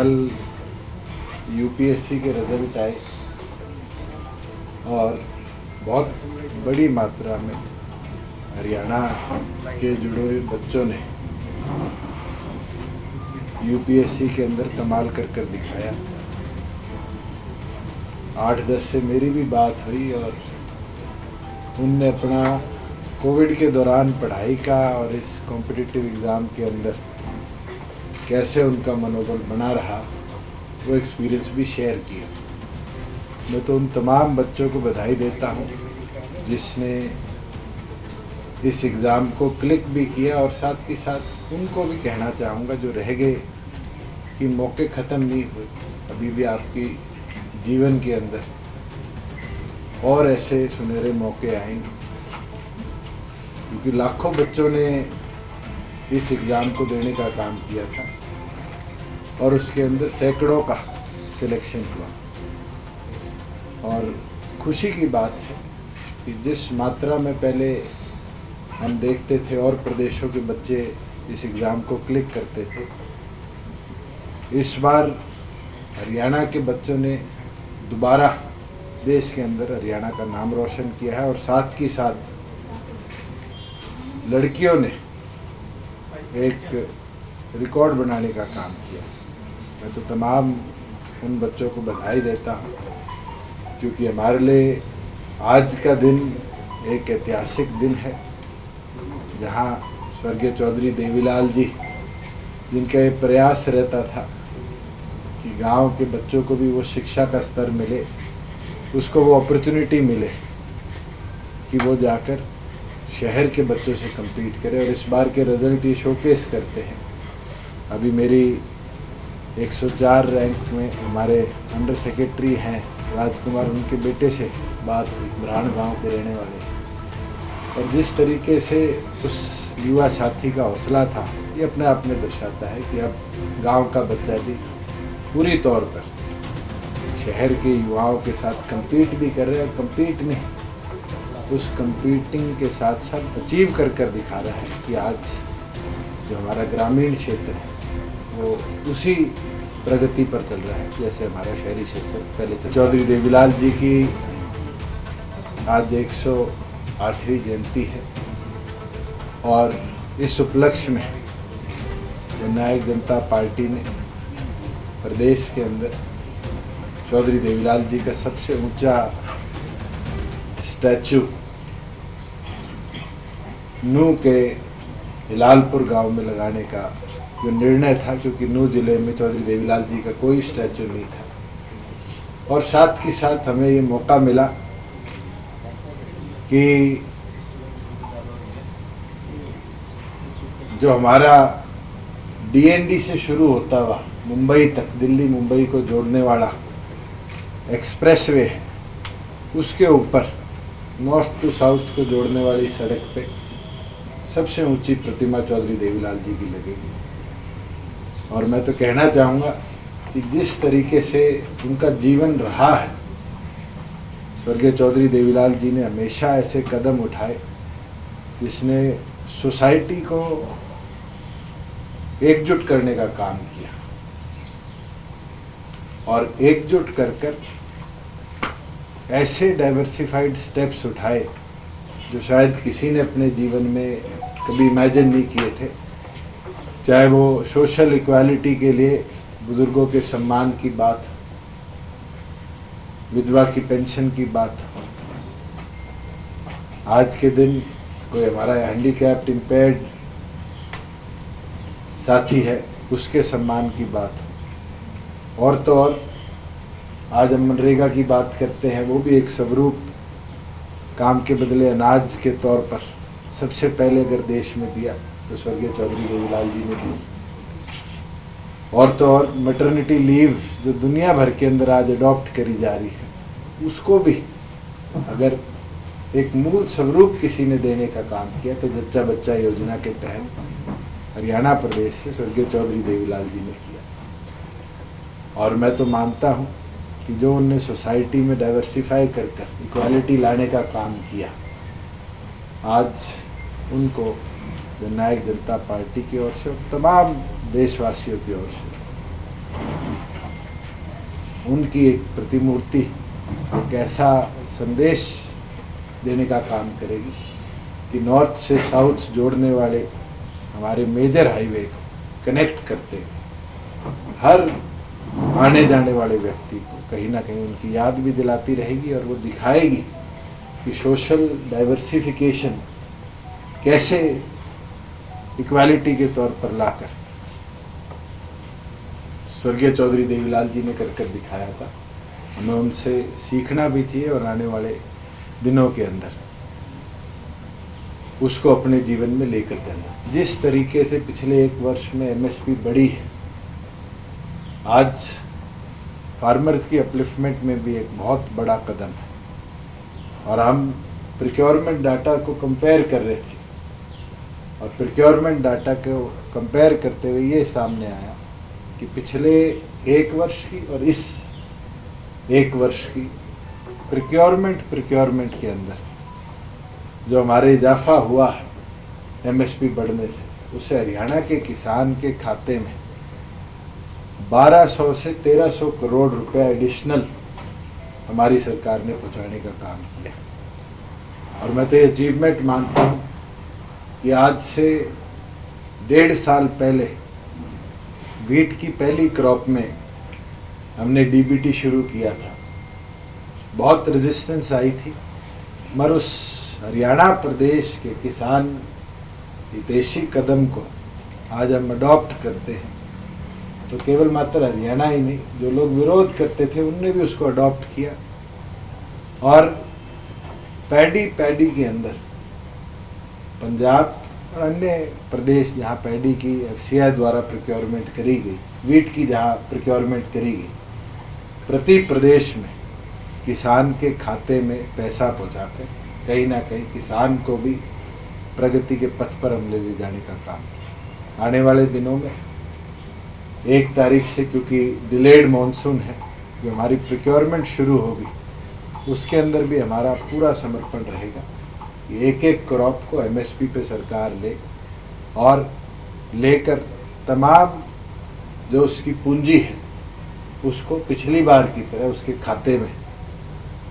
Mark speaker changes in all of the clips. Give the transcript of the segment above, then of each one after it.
Speaker 1: कल यूपीएससी के रिज़ल्ट आए और बहुत बड़ी मात्रा में हरियाणा के जुड़े हुए बच्चों ने यूपीएससी के अंदर कमाल कर कर दिखाया। आठ, दस से मेरी भी बात हुई और उनने अपना कोविड के दौरान पढ़ाई का और इस कॉम्पिटिटिव एग्ज़ाम के अंदर कैसे उनका मनोबल बना रहा, वो एक्सपीरियंस भी शेयर किया। मैं तो उन तमाम बच्चों को बधाई देता हूँ, जिसने इस एग्ज़ाम को क्लिक भी किया और साथ ही साथ उनको भी कहना चाहूँगा, जो रह गए, कि मौके ख़त्म नहीं हुए, अभी भी आपकी जीवन के अंदर और ऐसे सुनहरे मौके आएँगे क्योंकि लाखों बच्चों ने इस एग्ज़ाम को देने का काम किया था। और उसके अंदर सैकड़ों का सिलेक्शन हुआ। और खुशी की बात है कि जिस मात्रा में पहले हम देखते थे और प्रदेशों के बच्चे इस एग्ज़ाम को क्लिक करते थे, इस बार हरियाणा के बच्चों ने दोबारा देश के अंदर हरियाणा का नाम रोशन किया है और साथ ही साथ लड़कियों ने एक रिकॉर्ड बनाने का काम किया। मैं तो तमाम उन बच्चों को बधाई देता हूँ, क्योंकि हमारे लिए आज का दिन एक ऐतिहासिक दिन है, जहाँ स्वर्गीय चौधरी देवीलाल जी, जिनका ये प्रयास रहता था कि गाँव के बच्चों को भी वो शिक्षा का स्तर मिले, उसको वो अपॉर्चुनिटी मिले कि वो जाकर शहर के बच्चों से compete करें और इस बार के रिज़ल्ट ये शोकेस करते हैं। अभी मेरी 104 रैंक में हमारे अंडर सेक्रेटरी हैं राजकुमार, उनके बेटे से बात हुई ब्राण गाँव के रहने वाले। और जिस तरीके से उस युवा साथी का हौसला था, ये अपने आप में दर्शाता है कि अब गाँव का बच्चा भी पूरी तौर पर शहर के युवाओं के साथ compete भी कर रहे हैं और compete नहीं उस कंपीटिंग के साथ साथ अचीव कर कर दिखा रहा है कि आज जो हमारा ग्रामीण क्षेत्र है वो उसी प्रगति पर चल रहा है, जैसे हमारा शहरी क्षेत्र पहले चौधरी देवीलाल जी की आज एक सौ आठवीं जयंती है और इस उपलक्ष्य में जननायक जनता पार्टी ने प्रदेश के अंदर चौधरी देवीलाल जी का सबसे ऊँचा स्टैचू नू के हिलालपुर गाँव में लगाने का जो निर्णय था क्योंकि नू ज़िले में चौधरी देवीलाल जी का कोई स्टैचू नहीं था। और साथ ही साथ हमें ये मौका मिला कि जो हमारा डीएनडी से शुरू होता हुआ, मुंबई तक, दिल्ली, मुंबई को जोड़ने वाला एक्सप्रेसवे है, उसके ऊपर नॉर्थ टू साउथ को जोड़ने वाली सड़क पे सबसे ऊँची प्रतिमा चौधरी देवीलाल जी की लगेगी। और मैं तो कहना चाहूँगा कि जिस तरीके से उनका जीवन रहा है, स्वर्गीय चौधरी देवीलाल जी ने हमेशा ऐसे कदम उठाए जिसने सोसाइटी को एकजुट करने का काम किया और एकजुट कर कर ऐसे डाइवर्सिफाइड स्टेप्स उठाए जो शायद किसी ने अपने जीवन में कभी इमेजिन नहीं किए थे। चाहे वो सोशल इक्वालिटी के लिए बुज़ुर्गों के सम्मान की बात विधवा की पेंशन की बात आज के दिन कोई हमारा हैंडीकैप्ड इम्पेयर्ड साथी है, उसके सम्मान की बात और तो और, आज हम मनरेगा की बात करते हैं, वो भी एक स्वरूप काम के बदले अनाज के तौर पर, सबसे पहले अगर देश में दिया तो स्वर्गीय चौधरी देवीलाल जी ने दी। और तो और मटर्निटी लीव जो दुनिया भर के अंदर आज अडॉप्ट करी जा रही है, उसको भी अगर एक मूल स्वरूप किसी ने देने का काम किया तो जच्चा बच्चा योजना के तहत हरियाणा प्रदेश से स्वर्गीय चौधरी देवीलाल जी ने किया। और मैं तो मानता हूँ कि जो उनने सोसाइटी में डाइवर्सिफाई कर कर इक्वालिटी लाने का काम किया, आज उनको जननायक जनता पार्टी की ओर से और तमाम देशवासियों की ओर से। उनकी एक प्रतिमूर्ति एक ऐसा संदेश देने का काम करेगी कि नॉर्थ से साउथ जोड़ने वाले हमारे मेजर हाईवे को कनेक्ट करते हर आने जाने वाले व्यक्ति को कहीं ना कहीं उनकी याद भी दिलाती रहेगी और वो दिखाएगी कि सोशल डाइवर्सिफिकेशन कैसे इक्वालिटी के तौर पर लाकर। स्वर्गीय चौधरी देवीलाल जी ने कर दिखाया था। हमें उनसे सीखना भी चाहिए और आने वाले दिनों के अंदर उसको अपने जीवन में लेकर जाना। जिस तरीके से पिछले एक वर्ष में एमएसपी बढ़ी है, आज फार्मर्स की अपलिफ्टमेंट में भी एक बहुत बड़ा कदम है। और हम प्रिक्योरमेंट डाटा को कंपेयर कर रहे थे। और प्रिक्योरमेंट डाटा को कंपेयर करते हुए ये सामने आया कि पिछले एक वर्ष की और इस एक वर्ष की प्रिक्योरमेंट प्रिक्योरमेंट के अंदर जो हमारे इजाफा हुआ है एमएसपी बढ़ने से, उसे हरियाणा के किसान के खाते में 1200 से 1300 करोड़ रुपए एडिशनल हमारी सरकार ने पहुँचाने का काम किया। और मैं तो ये अचीवमेंट मानता हूँ कि आज से डेढ़ साल पहले वीट की पहली क्रॉप में हमने डीबीटी शुरू किया था। बहुत रेजिस्टेंस आई थी, मगर उस हरियाणा प्रदेश के किसान हितेशी कदम को आज हम अडॉप्ट करते हैं। तो केवल मात्र हरियाणा ही नहीं, जो लोग विरोध करते थे, उनने भी उसको अडॉप्ट किया। और पैडी पैडी के अंदर पंजाब और अन्य प्रदेश जहाँ पैडी की एफ़ द्वारा प्रिक्योरमेंट करी गई, वीट की जहाँ प्रिक्योरमेंट करी गई, प्रति प्रदेश में किसान के खाते में पैसा पहुँचा कर कहीं ना कहीं किसान को भी प्रगति के पथ पर हम ले जाने का काम किया। आने वाले दिनों में, एक तारीख से क्योंकि डिलेड मानसून है, जो हमारी प्रिक्योरमेंट शुरू होगी, उसके अंदर भी हमारा पूरा समर्पण रहेगा। एक एक क्रॉप को एमएसपी पे सरकार ले और लेकर तमाम जो उसकी पूंजी है, उसको पिछली बार की तरह उसके खाते में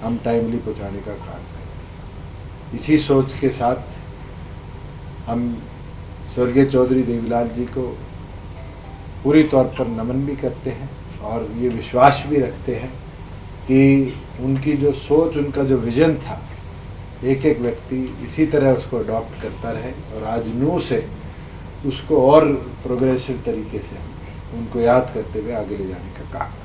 Speaker 1: हम टाइमली पहुँचाने का काम करें। इसी सोच के साथ हम स्वर्गीय चौधरी देवीलाल जी को पूरी तौर पर नमन भी करते हैं और ये विश्वास भी रखते हैं कि उनकी जो सोच, उनका जो विजन था एक एक व्यक्ति इसी तरह उसको अडॉप्ट करता रहे और आज नू से उसको और प्रोग्रेसिव तरीके से उनको याद करते हुए आगे ले जाने का काम